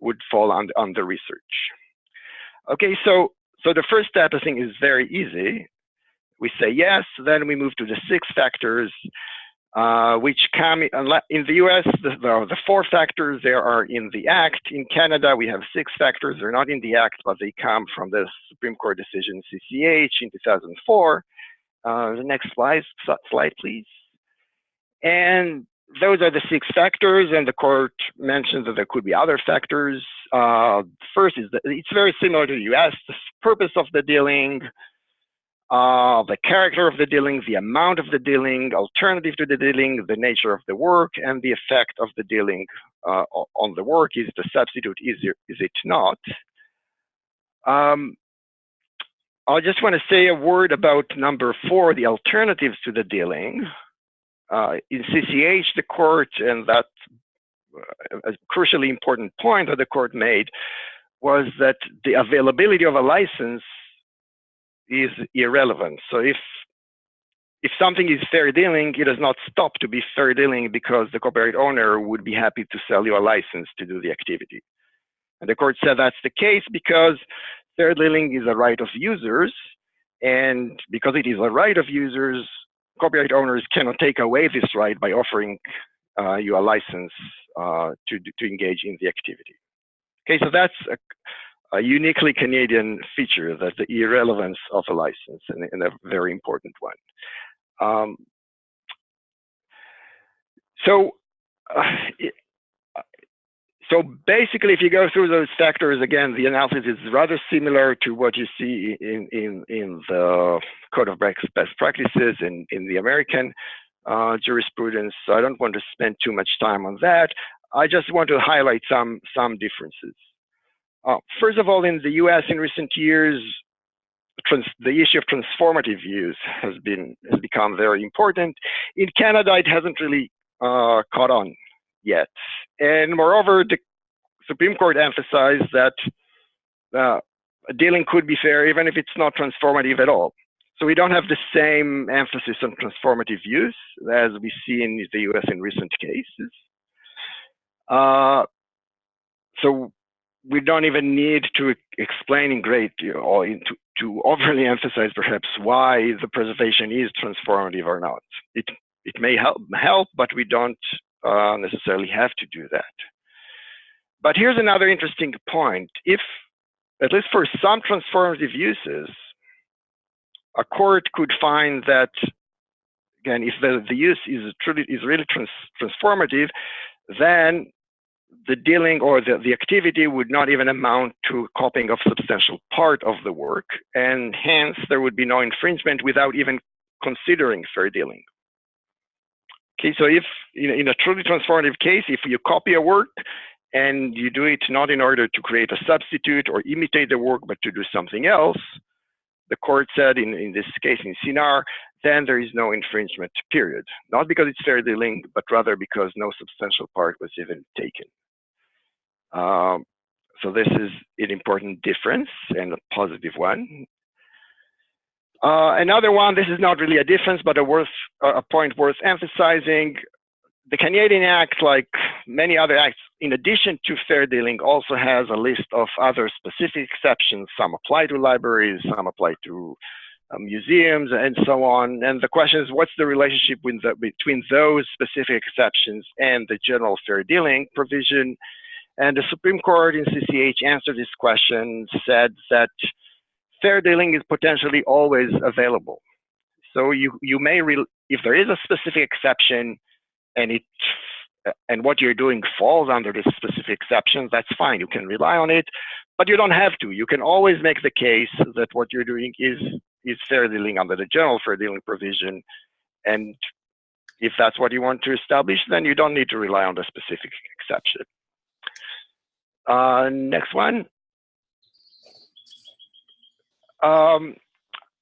would fall under, under research. Okay, so so the first step I think is very easy. We say yes, then we move to the six factors, uh, which come in the US. The, the, the, four factors there are in the Act. In Canada, we have six factors. They're not in the Act, but they come from the Supreme Court decision CCH in 2004. Uh, the next slide, slide, please. And those are the six factors, and the court mentions that there could be other factors. Uh, first is that it's very similar to the US, the purpose of the dealing, uh, the character of the dealing, the amount of the dealing, alternative to the dealing, the nature of the work, and the effect of the dealing uh, on the work. Is the substitute easier? Is it not? Um, I just want to say a word about number four, the alternatives to the dealing. Uh, in CCH, the court, and that uh, a crucially important point that the court made was that the availability of a license is irrelevant. So if if something is fair dealing, it does not stop to be fair dealing because the copyright owner would be happy to sell you a license to do the activity. And the court said that's the case because fair dealing is a right of users. And because it is a right of users, copyright owners cannot take away this right by offering uh, you a license uh, to, to engage in the activity. Okay, so that's a, a, uniquely Canadian feature, that the irrelevance of a license, and, and a very important one. Um, so, uh, so basically, if you go through those factors, again, the analysis is rather similar to what you see in, in, in the Code of Best Practices in, in the American uh, jurisprudence. So I don't want to spend too much time on that. I just want to highlight some, some differences. Uh, first of all, in the US in recent years, the issue of transformative use has been has become very important. In Canada, it hasn't really uh, caught on yet. And moreover, the Supreme Court emphasized that uh, dealing could be fair even if it's not transformative at all. So we don't have the same emphasis on transformative use as we see in the US in recent cases. Uh, so we don't even need to explain in great or to, to overly emphasize perhaps why the preservation is transformative or not. It, it may help, help, but we don't uh, necessarily have to do that. But here's another interesting point. If, at least for some transformative uses, a court could find that, again, if the, the use is truly is really trans transformative, then the dealing or the, the activity would not even amount to copying of substantial part of the work, and hence there would be no infringement without even considering fair dealing. Okay, so if in, a truly transformative case, if you copy a work and you do it not in order to create a substitute or imitate the work, but to do something else, the court said in, in this case in Cinar, then there is no infringement, period. Not because it's fairly linked, but rather because no substantial part was even taken. Um, so this is an important difference and a positive one. Uh, another one, this is not really a difference, but a, worth, a point worth emphasizing. the Canadian Act, like many other acts, in addition to fair dealing, also has a list of other specific exceptions. Some apply to libraries, some apply to uh, museums, and so on. And the question is, what's the relationship the, between those specific exceptions and the general fair dealing provision? And the Supreme Court in CCH answered this question, said that fair dealing is potentially always available. So you, you may, if there is a specific exception and it and what you're doing falls under this specific exception, that's fine. You can rely on it, but you don't have to. You can always make the case that what you're doing is is fair dealing under the general fair dealing provision. And if that's what you want to establish, then you don't need to rely on the specific exception. Uh, next one. Um,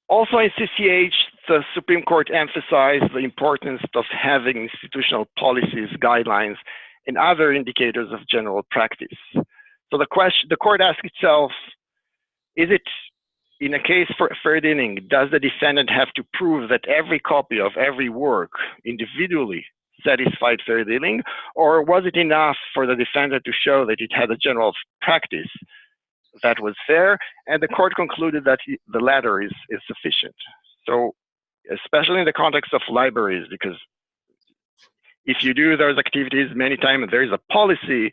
also in CCH, the Supreme Court emphasized the importance of having institutional policies, guidelines, and other indicators of general practice. So the question, the court asked itself, is it in a case for fair dealing, does the defendant have to prove that every copy of every work individually satisfied fair dealing, or was it enough for the defendant to show that it had a general practice that was fair? And the court concluded that the latter is, is sufficient. So, especially in the context of libraries, because if you do those activities many times, there is a policy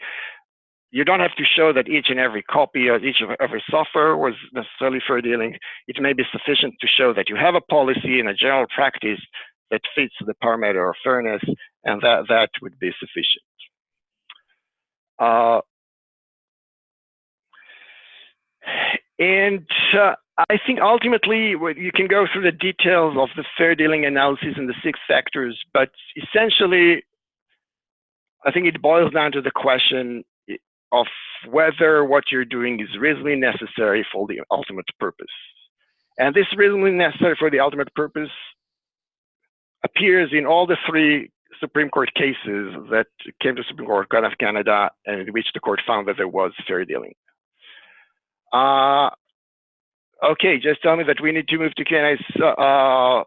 you don't have to show that each and every copy of each of every software was necessarily fair dealing. It may be sufficient to show that you have a policy and a general practice that fits the parameter of fairness, and that, that would be sufficient. Uh, and uh, I think ultimately you can go through the details of the fair dealing analysis and the six factors, but essentially, I think it boils down to the question of whether what you're doing is reasonably necessary for the ultimate purpose. And this reasonably necessary for the ultimate purpose appears in all the three Supreme Court cases that came to Supreme Court of Canada and in which the court found that there was fair dealing. Uh, okay, just tell me that we need to move to Q&A. So, uh,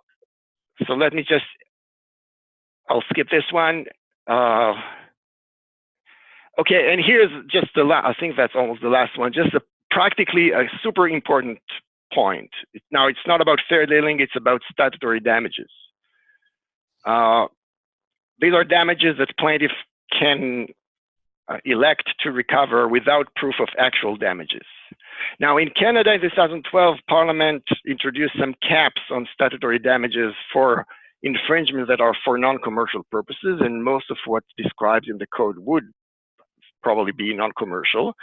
so let me just, I'll skip this one. Uh, Okay, and here's just the last, I think that's almost the last one, just a, practically a super important point. Now, it's not about fair dealing, it's about statutory damages. Uh, these are damages that plaintiff can uh, elect to recover without proof of actual damages. Now, in Canada in 2012, Parliament introduced some caps on statutory damages for infringements that are for non-commercial purposes, and most of what's described in the code would probably be non-commercial.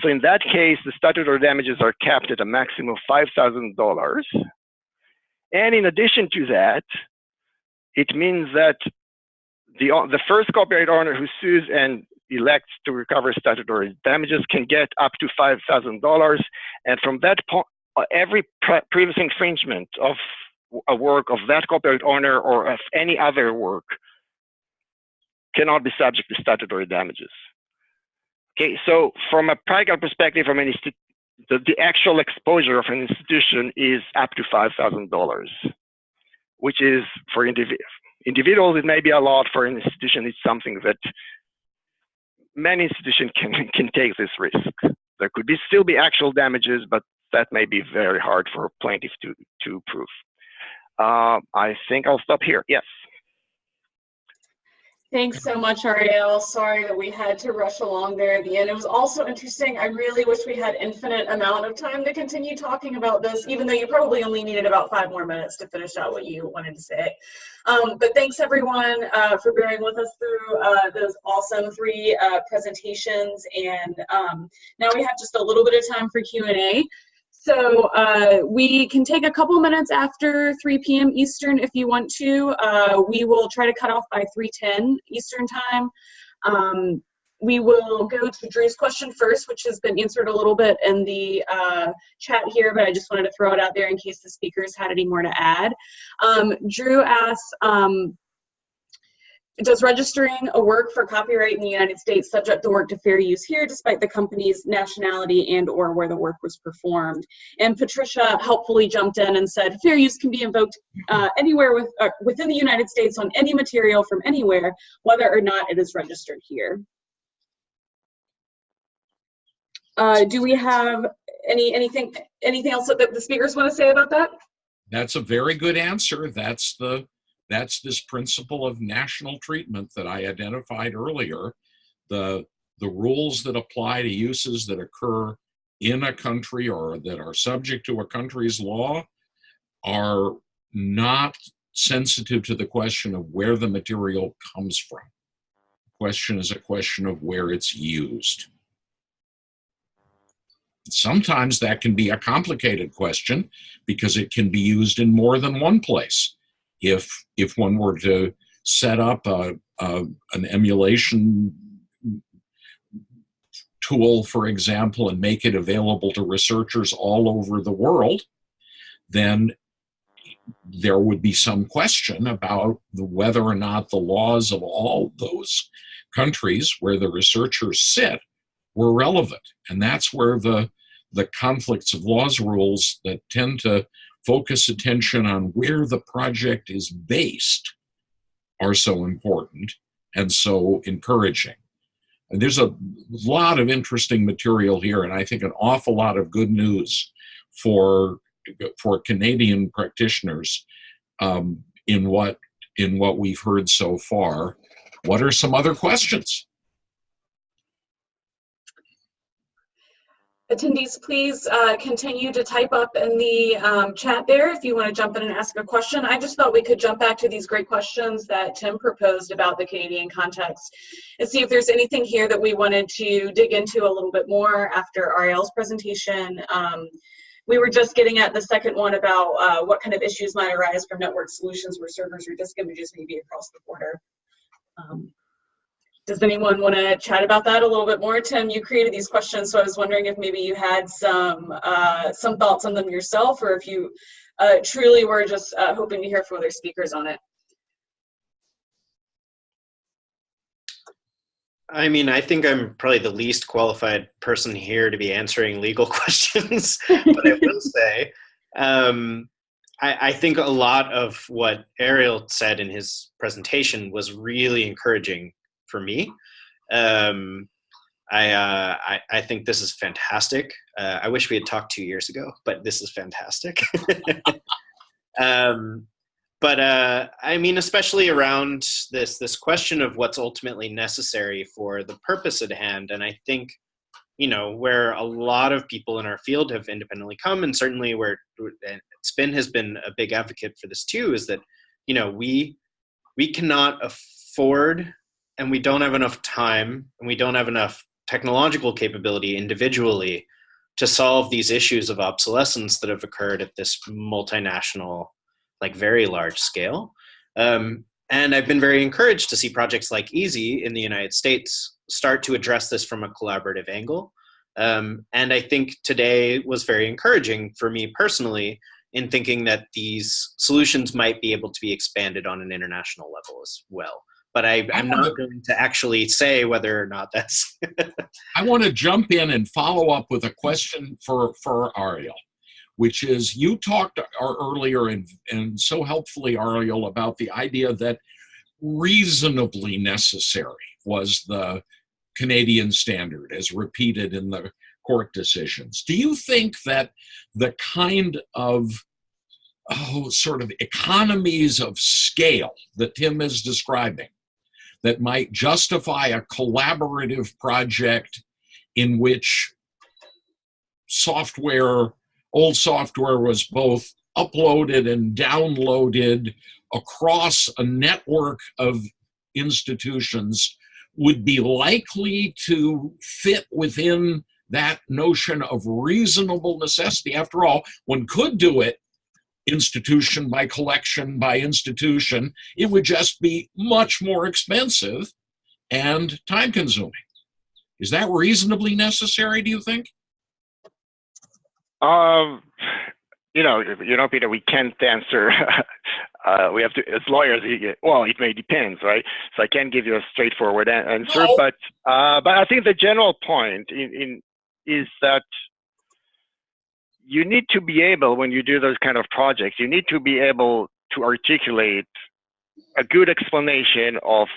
So in that case, the statutory damages are capped at a maximum of $5,000. And in addition to that, it means that the, the first copyright owner who sues and elects to recover statutory damages can get up to $5,000. And from that point, every pre previous infringement of a work of that copyright owner or of any other work cannot be subject to statutory damages. Okay, so from a practical perspective, from an the, the actual exposure of an institution is up to $5,000, which is for indiv individuals, it may be a lot. For an institution, it's something that many institutions can, can take this risk. There could be still be actual damages, but that may be very hard for a plaintiff to, to prove. Uh, I think I'll stop here. Yes. Thanks so much, Ariel. Sorry that we had to rush along there at the end. It was also interesting. I really wish we had infinite amount of time to continue talking about this, even though you probably only needed about five more minutes to finish out what you wanted to say. Um, but thanks everyone uh, for bearing with us through uh, those awesome three uh, presentations. And um, now we have just a little bit of time for Q&A. So uh, we can take a couple minutes after 3 p.m. Eastern if you want to. Uh, we will try to cut off by 3.10 Eastern time. Um, we will go to Drew's question first, which has been answered a little bit in the uh, chat here, but I just wanted to throw it out there in case the speakers had any more to add. Um, Drew asks, um, does registering a work for copyright in the United States subject the work to fair use here despite the company's nationality and or where the work was performed? And Patricia helpfully jumped in and said fair use can be invoked uh, anywhere with, uh, within the United States on any material from anywhere, whether or not it is registered here. Uh, do we have any anything anything else that the speakers want to say about that? That's a very good answer. That's the that's this principle of national treatment that I identified earlier. The the rules that apply to uses that occur in a country or that are subject to a country's law are not sensitive to the question of where the material comes from. The question is a question of where it's used. Sometimes that can be a complicated question because it can be used in more than one place. If, if one were to set up a, a, an emulation tool, for example, and make it available to researchers all over the world, then there would be some question about the, whether or not the laws of all those countries where the researchers sit were relevant. And that's where the, the conflicts of laws rules that tend to focus attention on where the project is based are so important and so encouraging. And there's a lot of interesting material here, and I think an awful lot of good news for for Canadian practitioners um, in what in what we've heard so far. What are some other questions? Attendees, please uh, continue to type up in the um, chat there if you want to jump in and ask a question. I just thought we could jump back to these great questions that Tim proposed about the Canadian context and see if there's anything here that we wanted to dig into a little bit more after Ariel's presentation. Um, we were just getting at the second one about uh, what kind of issues might arise from network solutions where servers or disk images may be across the border. Um, does anyone want to chat about that a little bit more? Tim, you created these questions, so I was wondering if maybe you had some uh, some thoughts on them yourself, or if you uh, truly were just uh, hoping to hear from other speakers on it. I mean, I think I'm probably the least qualified person here to be answering legal questions, but I will say, um, I, I, think a lot of what Ariel said in his presentation was really encouraging for me. Um, I, uh, I, I think this is fantastic. Uh, I wish we had talked two years ago, but this is fantastic. um, but uh, I mean, especially around this this question of what's ultimately necessary for the purpose at hand, and I think you know where a lot of people in our field have independently come, and certainly where Spin has been a big advocate for this too, is that you know we we cannot afford and we don't have enough time and we don't have enough technological capability individually to solve these issues of obsolescence that have occurred at this multinational like very large scale. Um, and i've been very encouraged to see projects like EaaSI in the united states start to address this from a collaborative angle. Um, and i think today was very encouraging for me personally in thinking that these solutions might be able to be expanded on an international level as well but I, am not going to actually say whether or not that's. I want to jump in and follow up with a question for, for Ariel, which is you talked uh, earlier and, and so helpfully, Ariel, about the idea that reasonably necessary was the Canadian standard as repeated in the court decisions. Do you think that the kind of oh, sort of economies of scale that Tim is describing that might justify a collaborative project in which software, old software was both uploaded and downloaded across a network of institutions would be likely to fit within that notion of reasonable necessity. After all, one could do it institution by collection by institution, it would just be much more expensive and time consuming. Is that reasonably necessary, do you think? Um, you know, you know, Peter, we can't answer uh, we have to, as lawyers, well, it may depend, right? So I can't give you a straightforward answer, No. but uh, but I think the general point in, in is that you need to be able, when you do those kind of projects, you need to be able to articulate a good explanation of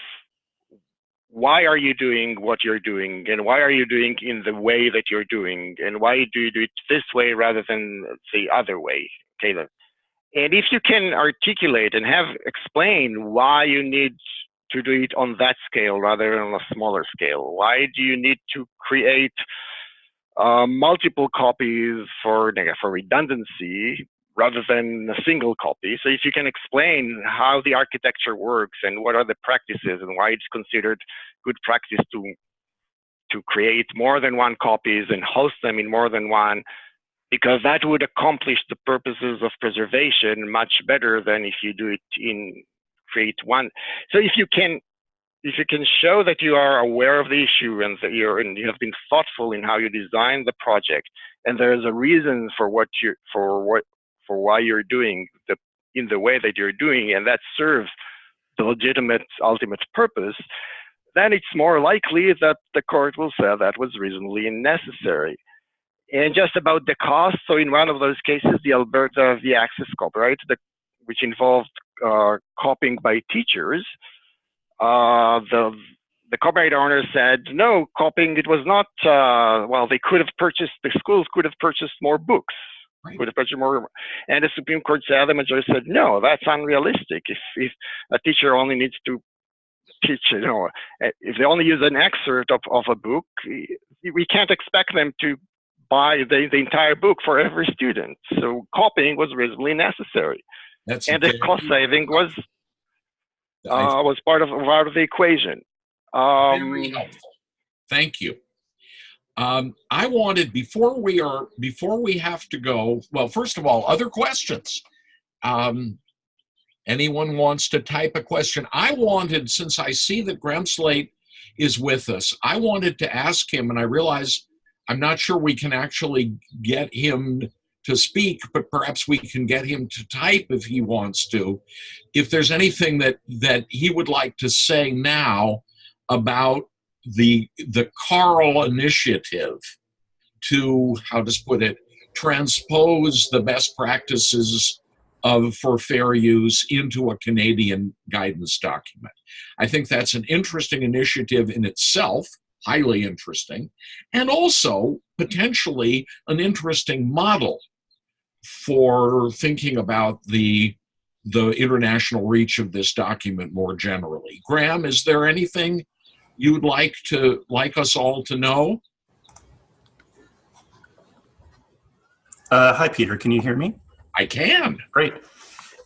why are you doing what you're doing and why are you doing in the way that you're doing and why do you do it this way rather than the other way then. and if you can articulate and have explain why you need to do it on that scale rather than on a smaller scale why do you need to create uh, multiple copies for for redundancy rather than a single copy. So if you can explain how the architecture works and what are the practices and why it's considered good practice to to create more than one copies and host them in more than one, because that would accomplish the purposes of preservation much better than if you do it in create one. So if you can if you can show that you are aware of the issue and that you're and you have been thoughtful in how you design the project and there is a reason for what you for what for why you're doing the in the way that you're doing and that serves the legitimate ultimate purpose then it's more likely that the court will say that was reasonably necessary. And just about the cost so in one of those cases the alberta v access copyright the, which involved uh, copying by teachers uh, the the copyright owner said no copying it was not uh, well they could have purchased the schools could have purchased more books. Right. could have purchased more and the supreme court said the majority said no that's unrealistic. If if a teacher only needs to teach you know if they only use an excerpt of, of a book we can't expect them to buy the, the entire book for every student. So copying was reasonably necessary. That's and the cost saving was I uh, was part of part of the equation. Um, Very helpful. Thank you. Um, I wanted before we are before we have to go. Well, first of all, other questions. Um, anyone wants to type a question? I wanted, since I see that Graham Slaght is with us, I wanted to ask him, and I realize I'm not sure we can actually get him to speak, but perhaps we can get him to type if he wants to. If there's anything that that he would like to say now about the the CARL initiative to how to put it transpose the best practices of for fair use into a Canadian guidance document. I think that's an interesting initiative in itself, highly interesting, and also potentially an interesting model for thinking about the the international reach of this document more generally. Graham, is there anything you'd like to like us all to know? Uh, hi, Peter. Can you hear me? I can. Great.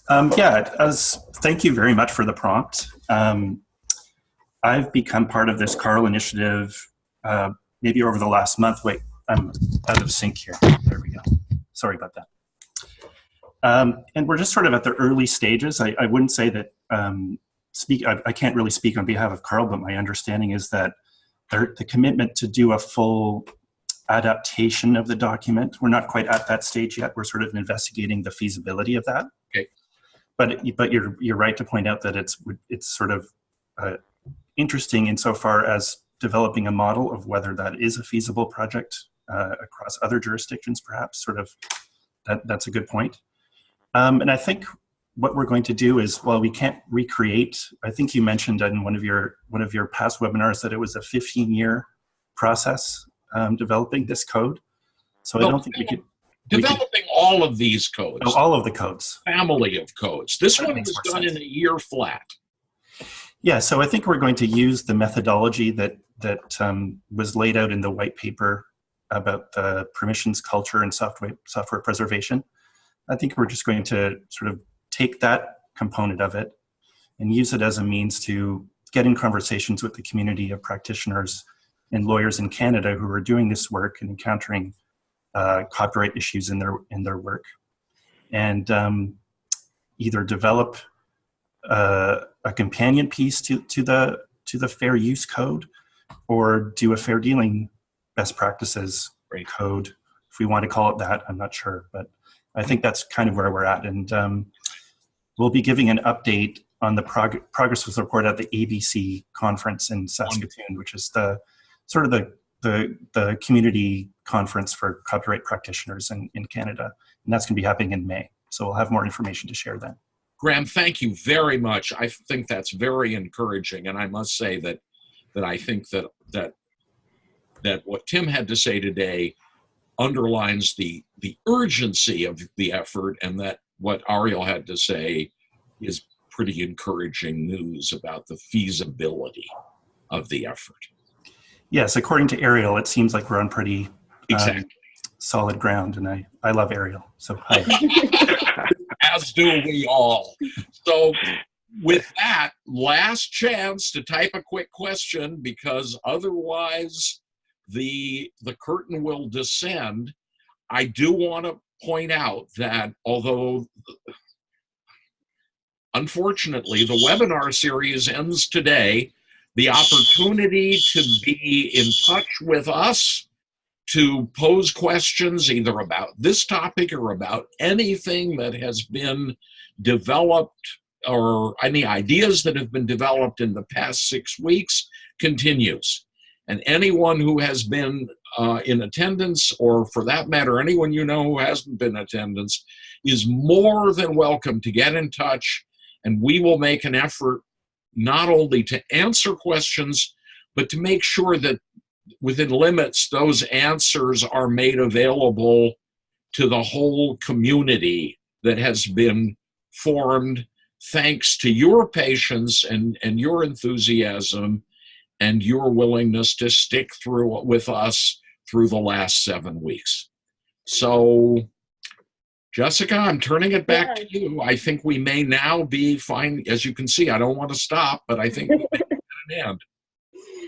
Um, yeah, as thank you very much for the prompt. Um, I've become part of this CARL initiative uh, maybe over the last month. Wait, I'm out of sync here. There we go. Sorry about that. Um, and we're just sort of at the early stages. I, I wouldn't say that um, speak. I, I can't really speak on behalf of CARL, but my understanding is that there, the commitment to do a full adaptation of the document. We're not quite at that stage yet. We're sort of investigating the feasibility of that. Okay. But but you're you're right to point out that it's it's sort of uh, interesting insofar as developing a model of whether that is a feasible project uh, across other jurisdictions, perhaps. Sort of that that's a good point. Um, and I think what we're going to do is, well, we can't recreate. I think you mentioned in one of your one of your past webinars that it was a 15 year process um, developing this code. So I don't think we could we could- Developing all of these codes, oh, all of the codes. family of codes. This That one was done sense. in a year flat. Yeah, so I think we're going to use the methodology that that um, was laid out in the white paper about the permissions culture and software software preservation. I think we're just going to sort of take that component of it and use it as a means to get in conversations with the community of practitioners and lawyers in Canada who are doing this work and encountering uh, copyright issues in their in their work, and um, either develop uh, a companion piece to to the to the fair use code, or do a fair dealing best practices code, if we want to call it that. I'm not sure, but I think that's kind of where we're at. And um, we'll be giving an update on the prog- progress report at the ABC conference in Saskatoon, which is the sort of the the, the community conference for copyright practitioners in, in Canada. And that's going to be happening in May. So we'll have more information to share then. Graham, thank you very much. I think that's very encouraging, and I must say that that I think that that that what Tim had to say today underlines the the urgency of the effort, and that what Ariel had to say is pretty encouraging news about the feasibility of the effort. Yes, according to Ariel, it seems like we're on pretty um, solid ground, and I, I love Ariel. So hi. as do we all. So, with that, last chance to type a quick question because otherwise the the curtain will descend. I do want to point out that although unfortunately the webinar series ends today, the opportunity to be in touch with us to pose questions either about this topic or about anything that has been developed or any ideas that have been developed in the past six weeks continues. And anyone who has been uh, in attendance, or for that matter, anyone you know who hasn't been in attendance, is more than welcome to get in touch. And we will make an effort not only to answer questions, but to make sure that within limits, those answers are made available to the whole community that has been formed thanks to your patience and, and your enthusiasm and your willingness to stick through with us through the last seven weeks. So, Jessica, I'm turning it back to you. I think we may now be fine. As you can see, I don't want to stop, but I think we may an end.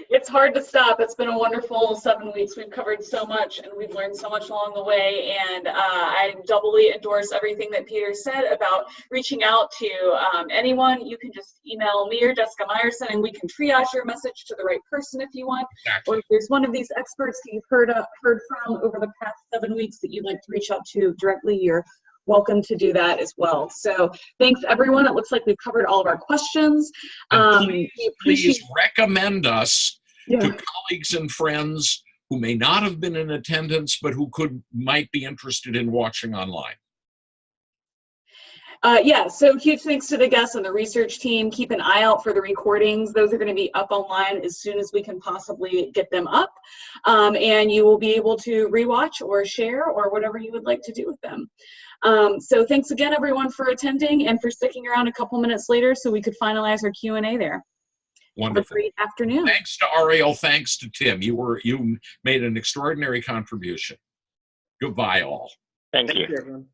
It's hard to stop. It's been a wonderful seven weeks. We've covered so much and we've learned so much along the way. And uh, I doubly endorse everything that Peter said about reaching out to um, anyone. You can just email me or Jessica Meyerson and we can triage your message to the right person if you want. Exactly. Or if there's one of these experts that you've heard, uh, heard from over the past seven weeks that you'd like to reach out to directly, you're welcome to do that as well. So thanks everyone. It looks like we've covered all of our questions. Um, please, please recommend us Yeah. to colleagues and friends who may not have been in attendance but who could might be interested in watching online. Uh, yeah, so huge thanks to the guests and the research team. Keep an eye out for the recordings. Those are going to be up online as soon as we can possibly get them up. Um, and you will be able to rewatch or share or whatever you would like to do with them. Um, so thanks again, everyone, for attending and for sticking around a couple minutes later so we could finalize our Q&A there. Have a Wonderful. great afternoon. Thanks to Ariel. Thanks to Tim. You were you made an extraordinary contribution. Goodbye, all. Thank Thank you. you, everyone.